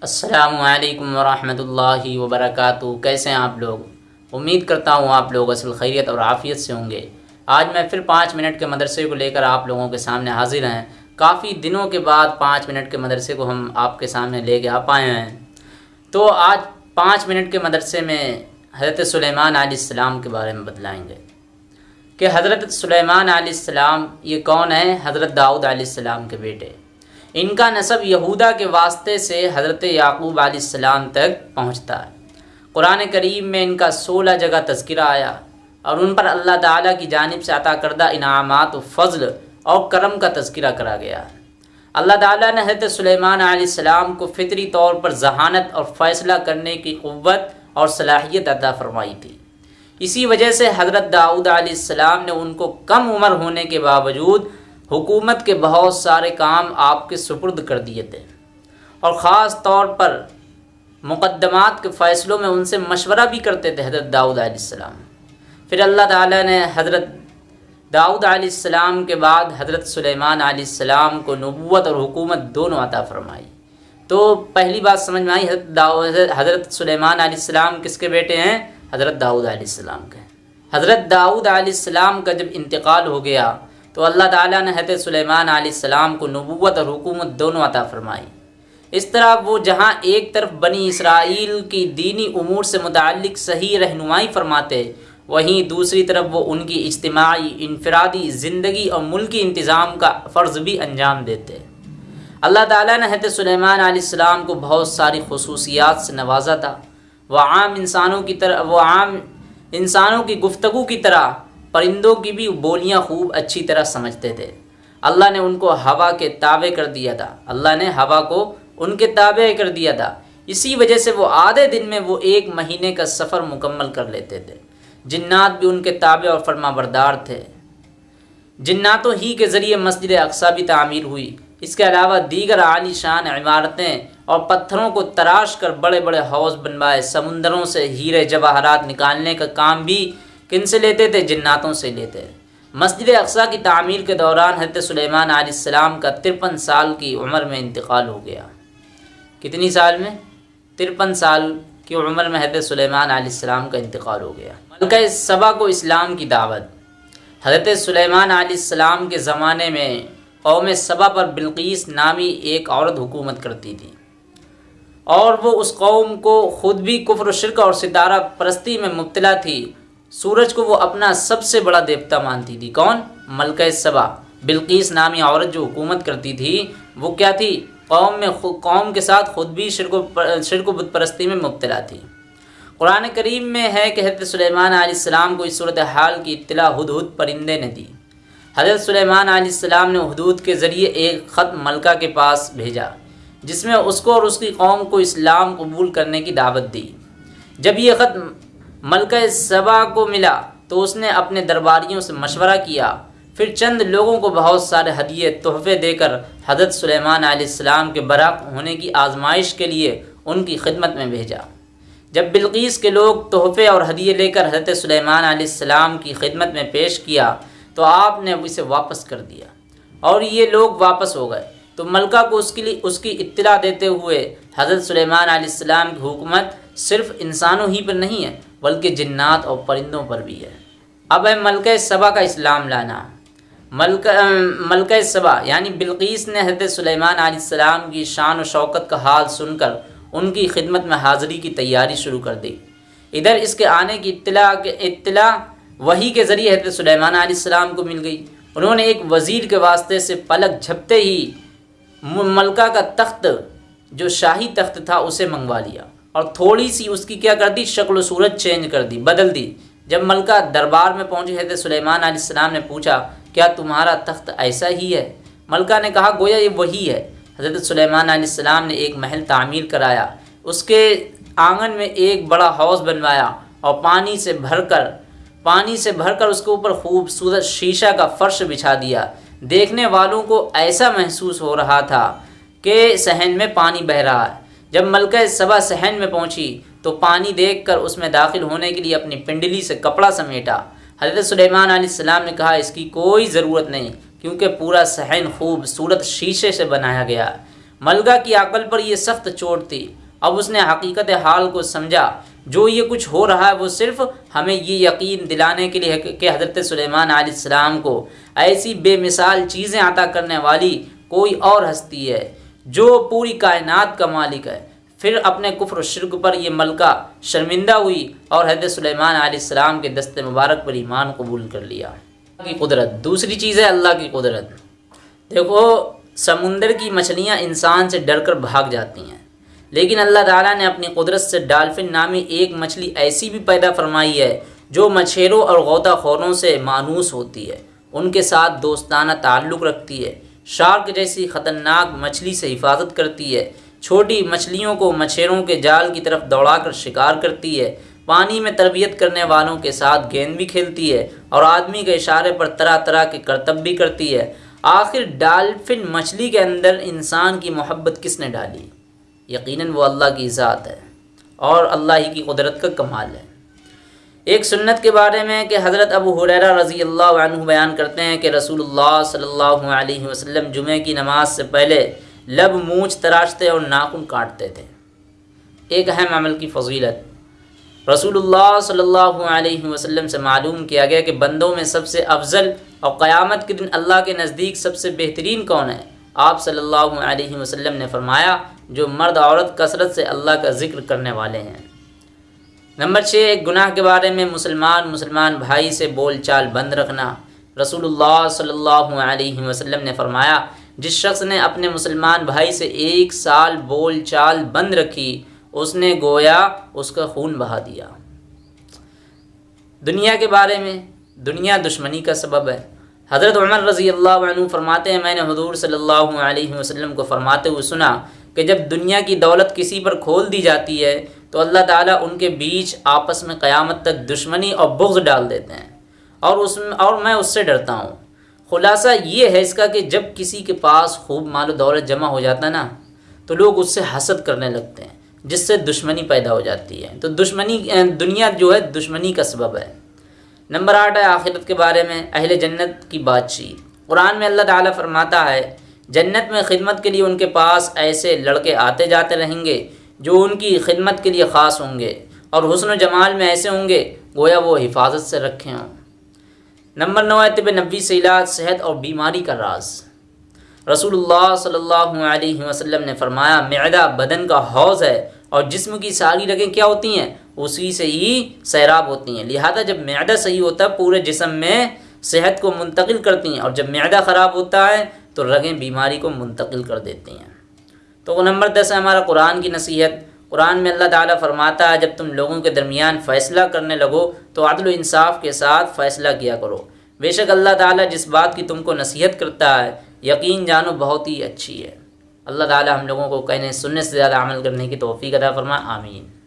السلام علیکم ورحمۃ اللہ وبرکاتہ۔ کیسے ہیں آپ لوگ؟ امید کرتا ہوں آپ لوگ اصل خیریت اور عافیت سے ہوں گے۔ آج میں پھر پانچ منٹ کے مدرسے کو لے کر آپ لوگوں کے سامنے حاضر ہیں۔ کافی دنوں کے بعد پانچ منٹ کے مدرسے کو ہم آپ کے سامنے لے کے آ پائے ہیں۔ تو آج پانچ منٹ کے مدرسے میں حضرت سلیمان علیہ السلام کے بارے میں بتلائیں گے۔ کہ حضرت سلیمان علیہ السلام یہ کون ہے حضرت داؤد علیہ السلام کے بیٹے۔ ان کا نصب یہودا کے واسطے سے حضرت یعقوب علیہ السلام تک پہنچتا ہے۔ قرآن کریم میں ان کا سولہ جگہ تذکرہ آیا اور ان پر اللہ تعالیٰ کی جانب سے عطا کردہ انعامات و فضل اور کرم کا تذکرہ کرا گیا۔ ہے اللہ تعالیٰ نے حضرت سلیمان علیہ السلام کو فطری طور پر ذہانت اور فیصلہ کرنے کی قوت اور صلاحیت عطا فرمائی تھی۔ اسی وجہ سے حضرت داؤد علیہ السلام نے ان کو کم عمر ہونے کے باوجود حکومت کے بہت سارے کام آپ کے سپرد کر دیے تھے۔ اور خاص طور پر مقدمات کے فیصلوں میں ان سے مشورہ بھی کرتے تھے حضرت داؤد علیہ السلام۔ پھر اللہ تعالیٰ نے حضرت داؤد علیہ السلام کے بعد حضرت سلیمان علیہ السلام کو نبوت اور حکومت دونوں عطا فرمائی۔ تو پہلی بات سمجھ میں آئی، حضرت حضرت سلیمان علیہ السلام کس کے بیٹے ہیں؟ حضرت داؤد علیہ السلام کے۔ حضرت داؤد علیہ السلام کا جب انتقال ہو گیا تو اللہ تعالیٰ نے حضرت سلیمان علیہ السلام کو نبوت اور حکومت دونوں عطا فرمائی۔ اس طرح وہ جہاں ایک طرف بنی اسرائیل کی دینی امور سے متعلق صحیح رہنمائی فرماتے، وہیں دوسری طرف وہ ان کی اجتماعی، انفرادی، زندگی اور ملکی انتظام کا فرض بھی انجام دیتے۔ اللہ تعالیٰ نے حضرت سلیمان علیہ السلام کو بہت ساری خصوصیات سے نوازا تھا۔ وہ عام انسانوں کی طرح، وہ عام انسانوں کی گفتگو کی طرح پرندوں کی بھی بولیاں خوب اچھی طرح سمجھتے تھے۔ اللہ نے ان کو ہوا کے تابع کر دیا تھا۔ اللہ نے ہوا کو ان کے تابع کر دیا تھا۔ اسی وجہ سے وہ آدھے دن میں وہ ایک مہینے کا سفر مکمل کر لیتے تھے۔ جنات بھی ان کے تابع اور فرما بردار تھے۔ جناتوں ہی کے ذریعے مسجد اقسا بھی تعمیر ہوئی۔ اس کے علاوہ دیگر عالی شان عمارتیں اور پتھروں کو تراش کر بڑے بڑے حوض بنوائے، سمندروں سے ہیرے جواہرات نکالنے کا کام بھی کن سے لیتے تھے؟ جناتوں سے لیتے مسجد اقسا کی تعمیر کے دوران حضرت سلیمان علیہ السلام کا ترپن سال کی عمر میں انتقال ہو گیا۔ کتنی سال میں؟ ترپن سال کی عمر میں حضرت سلیمان علیہ السلام کا انتقال ہو گیا۔ ملکہ صبا کو اسلام کی دعوت۔ حضرت سلیمان علیہ السلام کے زمانے میں قوم صبا پر بلقیس نامی ایک عورت حکومت کرتی تھی۔ اور وہ اس قوم کو خود بھی کفر و شرک اور ستارہ پرستی میں مبتلا تھی۔ سورج کو وہ اپنا سب سے بڑا دیوتا مانتی تھی۔ کون؟ ملکہ صبا بلقیس نامی عورت جو حکومت کرتی تھی، وہ کیا تھی؟ قوم میں قوم کے ساتھ خود بھی شرک و شرک و بت پرستی میں مبتلا تھی۔ قرآن کریم میں ہے کہ حضرت سلیمان علیہ السلام کو اس صورت حال کی اطلاع ہد ہد پرندے نے دی۔ حضرت سلیمان علیہ السلام نے حدود کے ذریعے ایک خط ملکہ کے پاس بھیجا، جس میں اس کو اور اس کی قوم کو اسلام قبول کرنے کی دعوت دی۔ جب یہ خط ملکہ صبا کو ملا تو اس نے اپنے درباریوں سے مشورہ کیا۔ پھر چند لوگوں کو بہت سارے ہدیے، تحفے دے کر حضرت سلیمان علیہ السلام کے برق ہونے کی آزمائش کے لیے ان کی خدمت میں بھیجا۔ جب بلقیس کے لوگ تحفے اور ہدیے لے کر حضرت سلیمان علیہ السلام کی خدمت میں پیش کیا تو آپ نے اسے واپس کر دیا۔ اور یہ لوگ واپس ہو گئے۔ تو ملکہ کو اس کے لیے، اس کی اطلاع دیتے ہوئے حضرت سلیمان علیہ السلام کی حکومت صرف انسانوں ہی پر نہیں ہے، بلکہ جنات اور پرندوں پر بھی ہے۔ اب ہے ملکہ صبا کا اسلام لانا۔ ملکہ ملکہ صبا یعنی بلقیس نے حضرت سلیمان علیہ السلام کی شان و شوکت کا حال سن کر ان کی خدمت میں حاضری کی تیاری شروع کر دی۔ ادھر اس کے آنے کی اطلاع کے، اطلاع وہی کے ذریعے حضرت سلیمان علیہ السلام کو مل گئی۔ انہوں نے ایک وزیر کے واسطے سے پلک جھپتے ہی ملکہ کا تخت، جو شاہی تخت تھا، اسے منگوا لیا۔ اور تھوڑی سی اس کی کیا کر دی؟ شکل و صورت چینج کر دی، بدل دی۔ جب ملکہ دربار میں پہنچی حضرت سلیمان علیہ السلام نے پوچھا، کیا تمہارا تخت ایسا ہی ہے؟ ملکہ نے کہا، گویا یہ وہی ہے۔ حضرت سلیمان علیہ السلام نے ایک محل تعمیر کرایا۔ اس کے آنگن میں ایک بڑا حوض بنوایا اور پانی سے بھر کر، پانی سے بھر کر اس کے اوپر خوبصورت شیشہ کا فرش بچھا دیا۔ دیکھنے والوں کو ایسا محسوس ہو رہا تھا کہ صحن میں پانی بہہ رہا ہے۔ جب ملکہ صبا صحن میں پہنچی تو پانی دیکھ کر اس میں داخل ہونے کے لیے اپنی پنڈلی سے کپڑا سمیٹا۔ حضرت سلیمان علیہ السلام نے کہا، اس کی کوئی ضرورت نہیں، کیونکہ پورا صحن خوبصورت شیشے سے بنایا گیا۔ ملگا کی عقل پر یہ سخت چوٹ تھی۔ اب اس نے حقیقت حال کو سمجھا۔ جو یہ کچھ ہو رہا ہے وہ صرف ہمیں یہ یقین دلانے کے لیے کہ حضرت سلیمان علیہ السلام کو ایسی بے مثال چیزیں عطا کرنے والی کوئی اور ہستی ہے۔ جو پوری کائنات کا مالک ہے۔ پھر اپنے کفر و شرک پر یہ ملکہ شرمندہ ہوئی اور حضرت سلیمان علیہ السلام کے دست مبارک پر ایمان قبول کر لیا۔ کی قدرت۔ دوسری چیز ہے اللہ کی قدرت۔ دیکھو، سمندر کی مچھلیاں انسان سے ڈر کر بھاگ جاتی ہیں۔ لیکن اللہ تعالیٰ نے اپنی قدرت سے ڈالفن نامی ایک مچھلی ایسی بھی پیدا فرمائی ہے جو مچھیروں اور غوطہ خوروں سے مانوس ہوتی ہے۔ ان کے ساتھ دوستانہ تعلق رکھتی ہے۔ شارک جیسی خطرناک مچھلی سے حفاظت کرتی ہے۔ چھوٹی مچھلیوں کو مچھیروں کے جال کی طرف دوڑا کر شکار کرتی ہے۔ پانی میں تربیت کرنے والوں کے ساتھ گیند بھی کھیلتی ہے اور آدمی کے اشارے پر طرح طرح کے کرتب بھی کرتی ہے۔ آخر ڈالفن مچھلی کے اندر انسان کی محبت کس نے ڈالی؟ یقیناً وہ اللہ کی ذات ہے اور اللہ ہی کی قدرت کا کمال ہے۔ ایک سنت کے بارے میں کہ حضرت ابو حریرہ رضی اللہ عنہ بیان کرتے ہیں کہ رسول اللہ صلی اللہ علیہ وسلم جمعہ کی نماز سے پہلے لب مونچھ تراشتے اور ناخن کاٹتے تھے۔ ایک اہم عمل کی فضیلت۔ رسول اللہ صلی اللہ علیہ وسلم سے معلوم کیا گیا کہ بندوں میں سب سے افضل اور قیامت کے دن اللہ کے نزدیک سب سے بہترین کون ہے۔ آپ صلی اللہ علیہ وسلم نے فرمایا، جو مرد عورت کثرت سے اللہ کا ذکر کرنے والے ہیں۔ نمبر چھ ایک گناہ کے بارے میں مسلمان مسلمان بھائی سے بول چال بند رکھنا۔ رسول اللہ صلی اللہ علیہ وسلم نے فرمایا، جس شخص نے اپنے مسلمان بھائی سے ایک سال بول چال بند رکھی، اس نے گویا اس کا خون بہا دیا۔ دنیا کے بارے میں دنیا دشمنی کا سبب ہے۔ حضرت عمر رضی اللہ عنہ فرماتے ہیں، میں نے حضور صلی اللہ علیہ وسلم کو فرماتے ہوئے سنا کہ جب دنیا کی دولت کسی پر کھول دی جاتی ہے تو اللہ تعالیٰ ان کے بیچ آپس میں قیامت تک دشمنی اور بغض ڈال دیتے ہیں۔ اور اس میں اور میں اس سے ڈرتا ہوں۔ خلاصہ یہ ہے اس کا کہ جب کسی کے پاس خوب مال و دولت جمع ہو جاتا ہے نا، تو لوگ اس سے حسد کرنے لگتے ہیں، جس سے دشمنی پیدا ہو جاتی ہے۔ تو دشمنی، دنیا جو ہے دشمنی کا سبب ہے۔ نمبر آٹھ ہے آخرت کے بارے میں، اہل جنت کی بات چیت قرآن میں اللہ تعالیٰ فرماتا ہے، جنت میں خدمت کے لیے ان کے پاس ایسے لڑکے آتے جاتے رہیں گے جو ان کی خدمت کے لیے خاص ہوں گے اور حسن و جمال میں ایسے ہوں گے، گویا وہ حفاظت سے رکھے ہوں۔ نمبر نو ہے طب نبی سے علاج، صحت اور بیماری کا راز۔ رسول اللہ صلی اللہ علیہ وسلم نے فرمایا، معدہ بدن کا حوض ہے اور جسم کی ساری رگیں کیا ہوتی ہیں؟ اسی سے ہی سیراب ہوتی ہیں۔ لہذا جب معدہ صحیح ہوتا ہے، پورے جسم میں صحت کو منتقل کرتی ہیں اور جب معدہ خراب ہوتا ہے، تو رگیں بیماری کو منتقل کر دیتی ہیں۔ تو وہ نمبر دس ہے ہمارا قرآن کی نصیحت۔ قرآن میں اللہ تعالیٰ فرماتا ہے، جب تم لوگوں کے درمیان فیصلہ کرنے لگو تو عدل و انصاف کے ساتھ فیصلہ کیا کرو۔ بے شک اللہ تعالیٰ جس بات کی تم کو نصیحت کرتا ہے، یقین جانو بہت ہی اچھی ہے۔ اللہ تعالیٰ ہم لوگوں کو کہنے، سننے سے زیادہ عمل کرنے کی توفیق ادا فرما، آمین۔